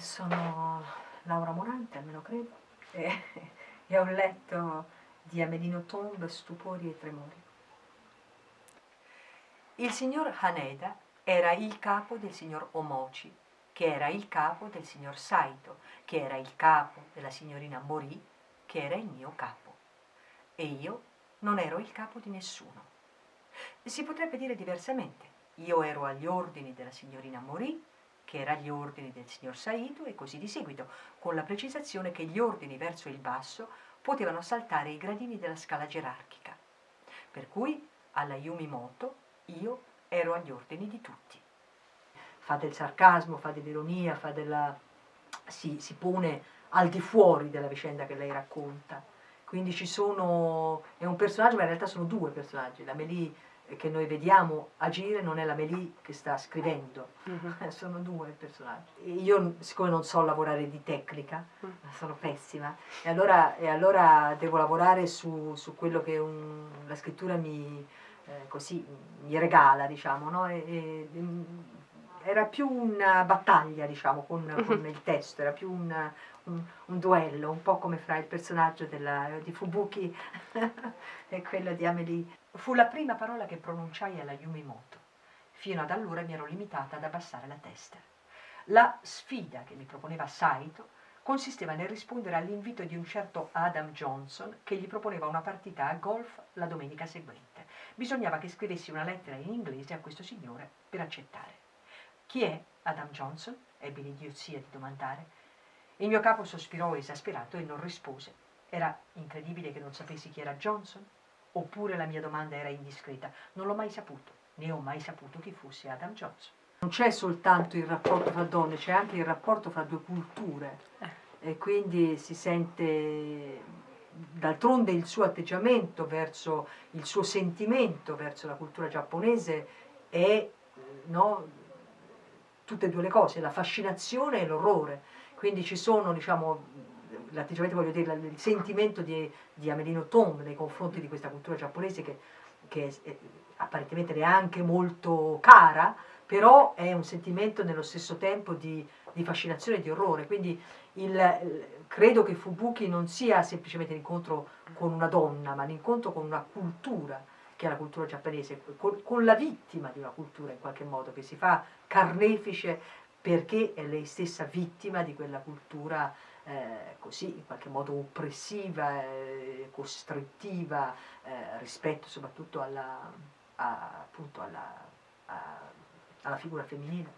sono Laura Morante, almeno credo, e, e ho letto di Amelino Tomb Stupori e Tremori. Il signor Haneda era il capo del signor Omochi, che era il capo del signor Saito, che era il capo della signorina Mori, che era il mio capo. E io non ero il capo di nessuno. Si potrebbe dire diversamente. Io ero agli ordini della signorina Mori, che era agli ordini del signor Saito e così di seguito, con la precisazione che gli ordini verso il basso potevano saltare i gradini della scala gerarchica. Per cui alla Yumimoto io ero agli ordini di tutti. Fa del sarcasmo, fa dell'ironia, fa della... si, si pone al di fuori della vicenda che lei racconta. Quindi ci sono, è un personaggio, ma in realtà sono due personaggi. La Melì che noi vediamo agire non è la Melì che sta scrivendo. -huh. sono due personaggi. Io, siccome non so lavorare di tecnica, mm. sono pessima, e allora, e allora devo lavorare su, su quello che un, la scrittura mi, eh, così, mi regala, diciamo, no? e, e, era più una battaglia, diciamo, con, mhm. con il testo, era più un, un, un, duello, un po' come fra il personaggio della, di Fubuki e quello di Amelie. Fu la prima parola che pronunciai alla Yumimoto. Fino ad allora mi ero limitata ad abbassare la testa. La sfida che mi proponeva Saito consisteva nel rispondere all'invito di un certo Adam Johnson che gli proponeva una partita a golf la domenica seguente. Bisognava che scrivessi una lettera in inglese a questo signore per accettare. Chi è Adam Johnson? ebbi l'idiozia di domandare. Il mio capo sospirò esasperato e non rispose. Era incredibile che non sapessi chi era Johnson? Oppure la mia domanda era indiscreta? Non l'ho mai saputo, né ho mai saputo chi fosse Adam Johnson. Non c'è soltanto il rapporto fra donne, c'è anche il rapporto fra due culture eh. e quindi si sente d'altronde il suo atteggiamento verso il suo sentimento verso la cultura giapponese è no, tutte e due le cose, la fascinazione e l'orrore. Quindi ci sono, diciamo, l'atteggiamento, voglio dire, il sentimento di, di Amelino Tom nei confronti di questa cultura giapponese che, che è, apparentemente neanche molto cara, però è un sentimento nello stesso tempo di, di fascinazione e di orrore, quindi il, credo che Fubuki non sia semplicemente l'incontro con una donna, ma l'incontro con una cultura, che è la cultura giapponese, con, con, la vittima di una cultura in qualche modo, che si fa carnefice perché è lei stessa vittima di quella cultura eh, così in qualche modo oppressiva, eh, costrittiva eh, rispetto soprattutto alla, a, appunto alla, a, alla figura femminile.